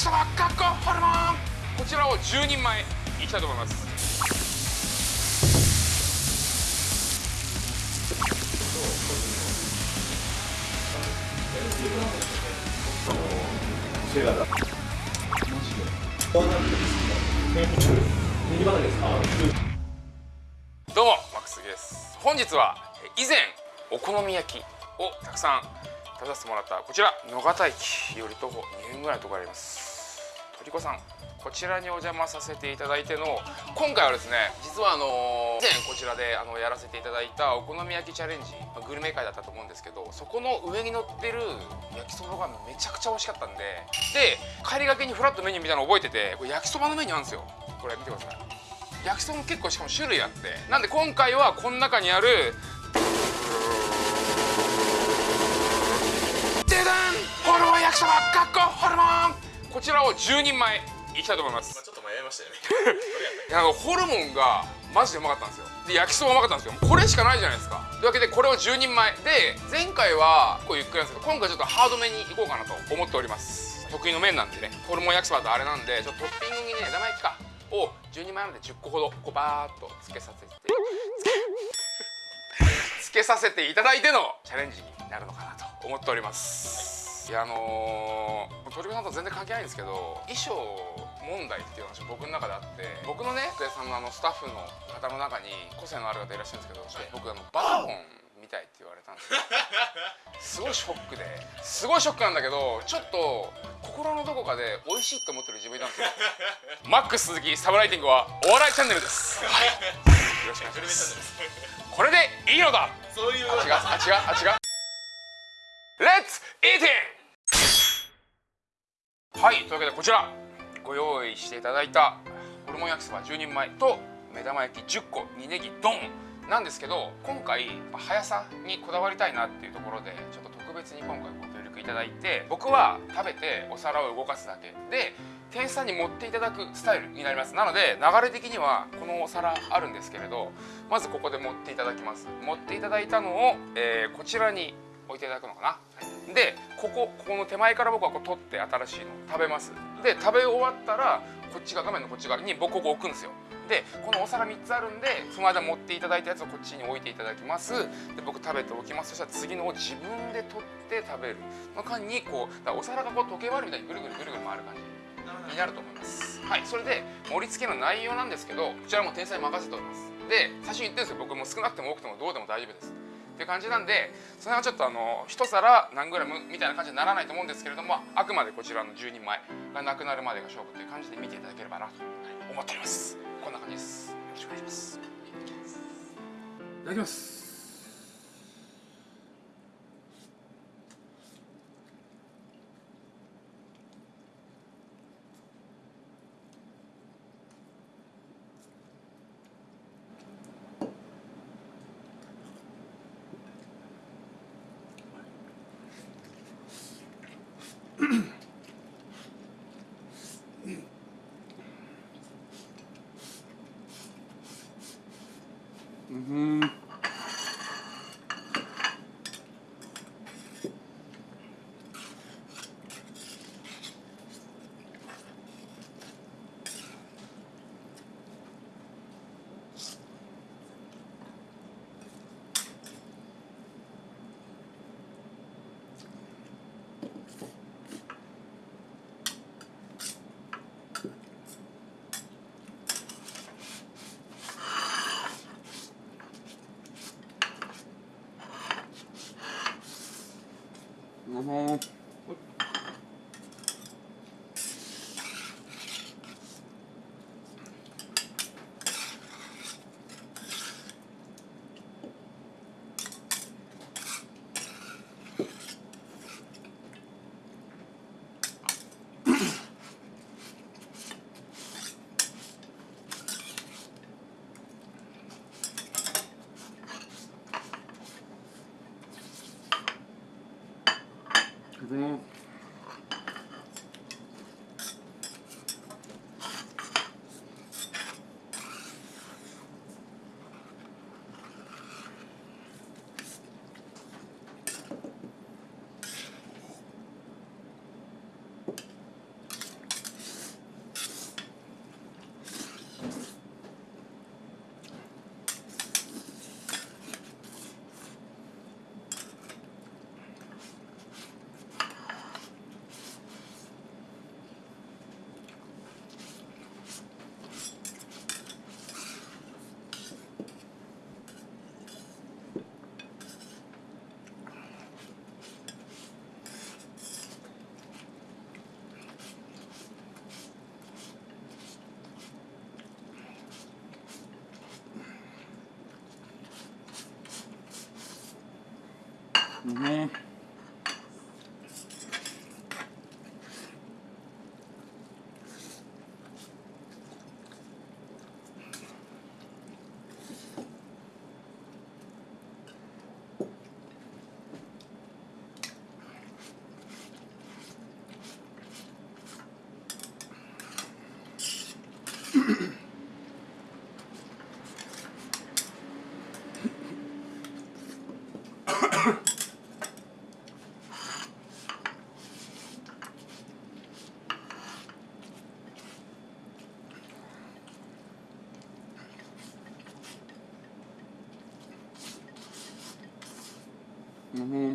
きそばかっこホルモンこちらを10人前いきたいと思います。どうもマックスです。本日は以前お好み焼きをたくさん食べさせてもらったこちら野方駅より徒歩2分ぐらいのところあります。とりこさんこちらにお邪魔させていただいての今回はですね実はあの以前こちらであのやらせていただいたお好み焼きチャレンジグルメ会だったと思うんですけどそこの上に乗ってる焼きそばがめちゃくちゃ美味しかったんでで帰りがけにフラットメニューみたいなの覚えててこれ焼きそばのメニューあるんですよ。これ見てください。焼きそばも結構しかも種類あって。なんで今回はこの中にあるでだんホルモン焼きそばかっここちらを10人前いきたいと思います。ちょっと迷いましたよね。ホルモンがマジでうまかったんですよ。で焼きそばうまかったんですよ。これしかないじゃないですか。というわけでこれを10人前。で前回はこうゆっくりなんですけど今回ちょっとハードめにいこうかなと思っております。得意の麺なんでねホルモン焼きそばとあれなんでちょっとトッピングにね枝豆焼きかを10人前なので10個ほどこうバーっとつけさせてつけさせていただいてのチャレンジになるのかなと思っておりますいやあのー、鳥子さんと全然関係ないんですけど衣装問題っていう話が僕の中であって僕のね福江さんのあのスタッフの方の中に個性のある方いらっしゃるんですけど、僕あのバカボンみたいって言われたんですよ。すごいショックで。すごいショックなんだけどちょっと心のどこかで美味しいと思ってる自分いたんですよ。マックス鈴木サブライティングはお笑いチャンネルです。はい。よろしくお願いします。これでいいのだ。そういうあ違う。あ違う。あ違う。レッツイーティンはいというわけでこちらご用意していただいたホルモン焼きそば10人前と目玉焼き10個煮ネギドンなんですけど今回速さにこだわりたいなっていうところでちょっと特別に今回ご協力いただいて僕は食べてお皿を動かすだけ。で店員さんに持っていただくスタイルになります。なので流れ的にはこのお皿あるんですけれどまずここで持っていただきます。持っていただいたのを、えーこちらに置いていただくのかな。でここここの手前から僕はこう取って新しいの食べます。で食べ終わったらこっちが画面のこっち側に僕ここ置くんですよ。でこのお皿3つあるんでその間持っていただいたやつをこっちに置いていただきます。で僕食べておきます。そしたら次のを自分で取って食べる。の間にこうお皿がこう時計回りみたいにぐるぐるぐるぐる回る感じ。になると思います。はい。それで盛り付けの内容なんですけどこちらも天才任せております。で最初に言ってるんですよ。僕も少なくても多くてもどうでも大丈夫です。っていう感じなんでそれはちょっとあの一皿何グラムみたいな感じにならないと思うんですけれどもあくまでこちらの10人前がなくなるまでが勝負という感じで見ていただければなと思っております。こんな感じです。よろしくお願いします。いただきます Nos vemos. う んうん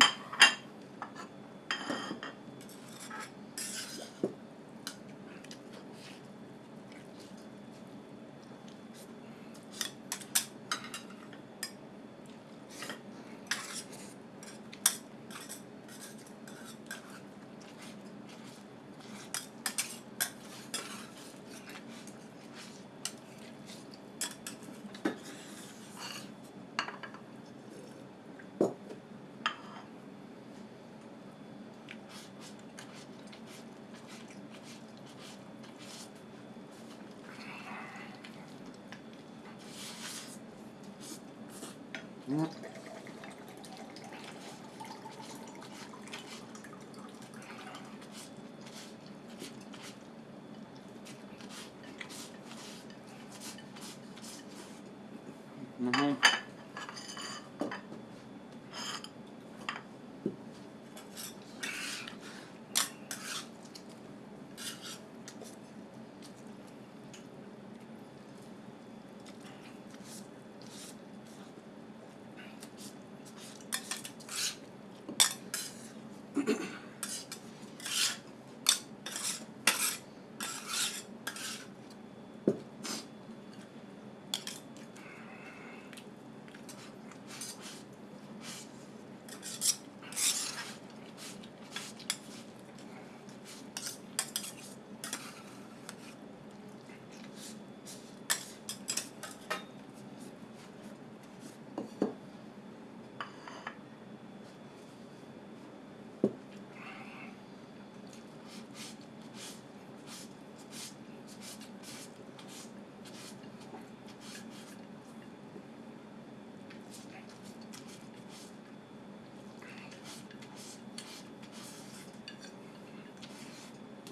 う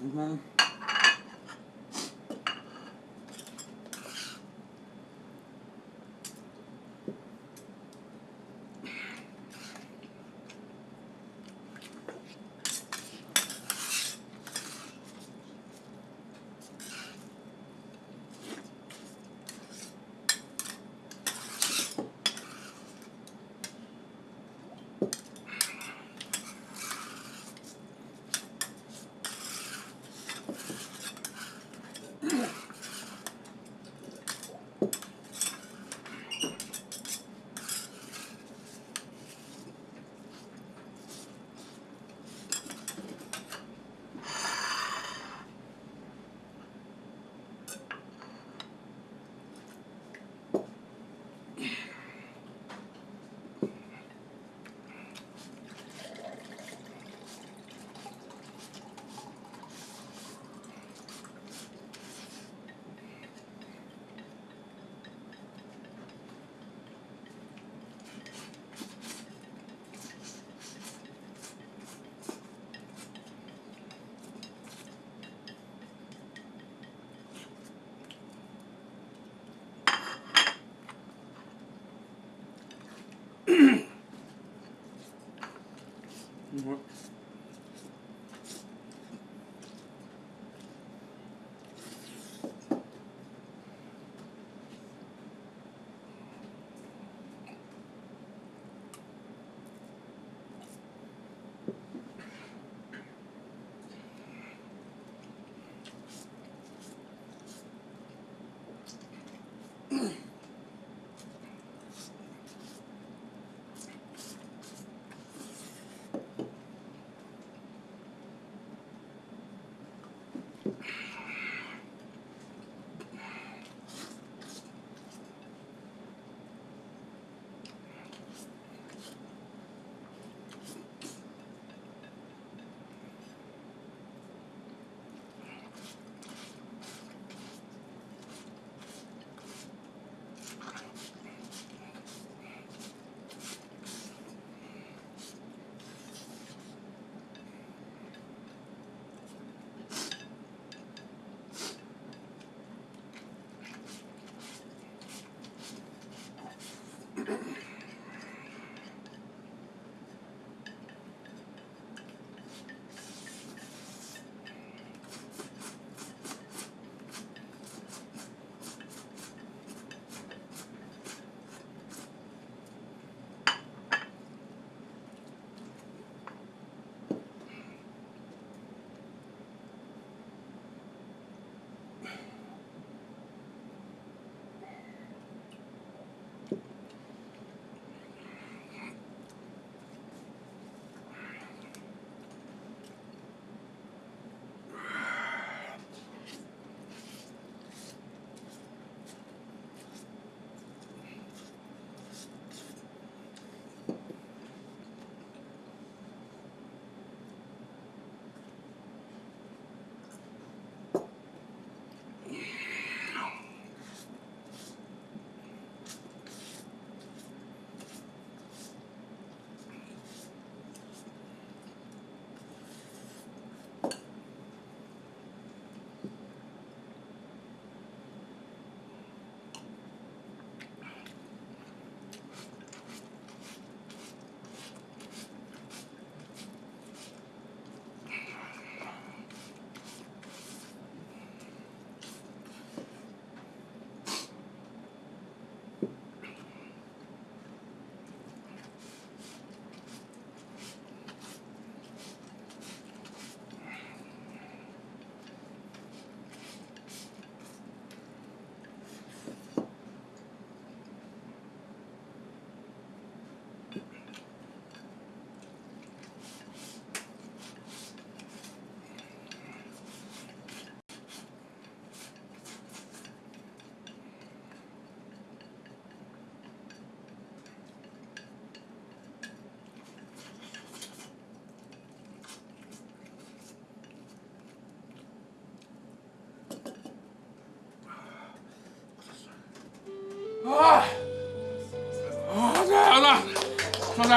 うん Mm-hmm.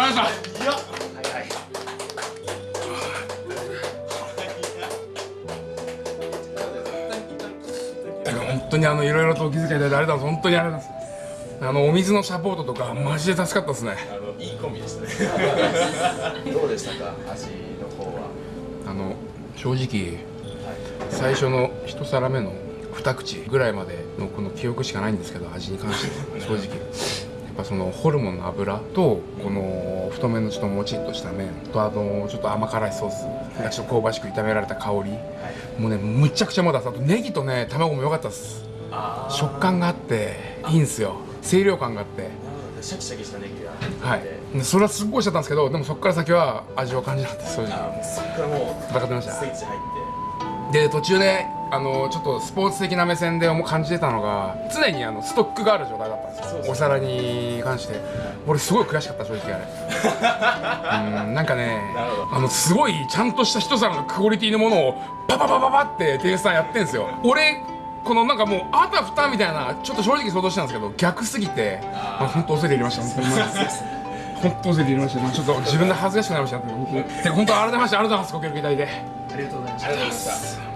ましたいや。早い本当にあのいろいろとお気遣いいただいてありがとう。ございます本当にありがとうございます。あのお水のサポートとかマジで助かったですね。あのいいコンビでしたね。どうでしたか？味の方は。あの正直最初の一皿目の二口ぐらいまでのこの記憶しかないんですけど味に関して正直ぱそのホルモンの油とこの太麺のちょっともちっとした麺とあのちょっと甘辛いソースがちょっと香ばしく炒められた香り。もうねむちゃくちゃまだあとネギとね卵も良かったです。あ食感があっていいんですよ。清涼感があって。シャキシャキしたネギがはい。でそれはすっごいしちゃったんですけどでもそこから先は味を感じなかったです。正あ直そっからもう戦ってました。スイッチ入っで途中であのちょっとスポーツ的な目線でも感じてたのが常にあのストックがある状態だったんですよ。お皿に関して。俺すごい悔しかった正直あれ。うんなんかねあのすごいちゃんとした一皿のクオリティのものをパパパパパって店員さんやってんですよ。俺このなんかもうあたふたみたいなちょっと正直想像したんですけど逆すぎてあ本当恐れ入りました。本当に本当恐れ入りました。ちょっと自分で恥ずかしくなりました。本当本当改めましてありがとうございます。ご協力いただいてありがとうございました。